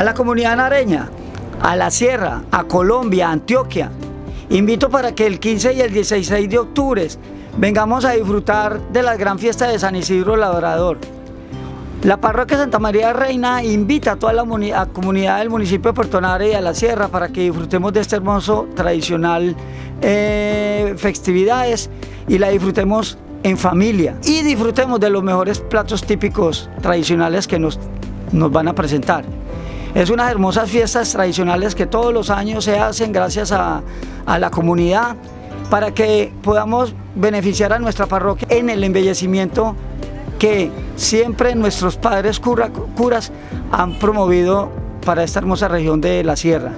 a la comunidad nareña, a la sierra, a Colombia, a Antioquia. Invito para que el 15 y el 16 de octubre vengamos a disfrutar de la gran fiesta de San Isidro Labrador. La parroquia Santa María Reina invita a toda la comunidad del municipio de Puerto Nare y a la sierra para que disfrutemos de este hermoso tradicional eh, festividades y la disfrutemos en familia y disfrutemos de los mejores platos típicos tradicionales que nos, nos van a presentar. Es unas hermosas fiestas tradicionales que todos los años se hacen gracias a, la comunidad para que podamos beneficiar a nuestra parroquia en el embellecimiento que siempre nuestros padres curas han promovido para esta hermosa región de la sierra.